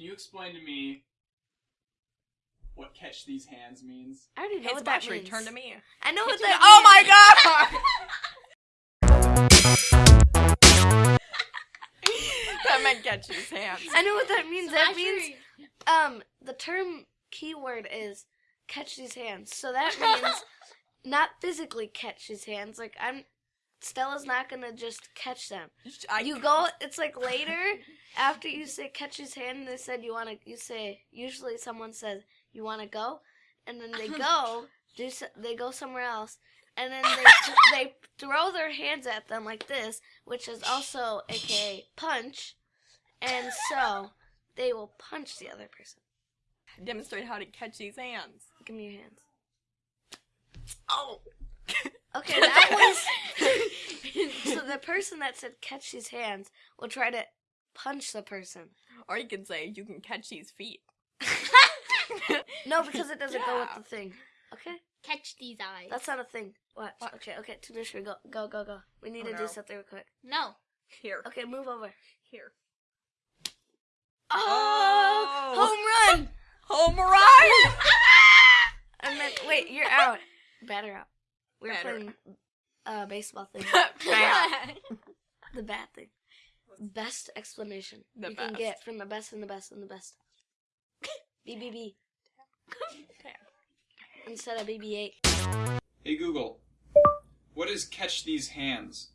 can you explain to me what catch these hands means? I already know Hey, what that means. turn to me. I know what that. oh my god! that meant catch his hands. I know what that means. That Smash means um the term keyword is catch these hands. So that means not physically catch his hands. Like I'm Stella's not gonna just catch them. I, you go it's like later after you say catch his hand they said you wanna you say usually someone says you wanna go and then they go do so, they go somewhere else and then they they throw their hands at them like this, which is also aka punch, and so they will punch the other person. demonstrate how to catch these hands. Give me your hands. Oh. Okay, that was the person that said catch these hands will try to punch the person. Or you can say you can catch these feet. No, because it doesn't go with the thing. Okay, Catch these eyes. that's not a thing. What? What? Okay, okay. Tanisha, go, go, go, go. We need Oh, to do something real quick. no. Here. Okay, move over. Here. Oh, Oh. home run! Home run! I meant, wait, you're out. Batter out. We're Batter playing uh baseball thing. The bad thing. Best explanation The you can get from the best and the best and the best. BBB instead of BB8. Hey Google, what is catch these hands?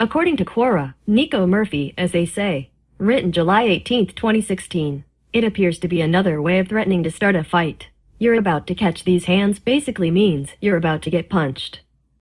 According to Quora, Nico Murphy, as they say, written July 18, 2016, it appears to be another way of threatening to start a fight. You're about to catch these hands basically means you're about to get punched.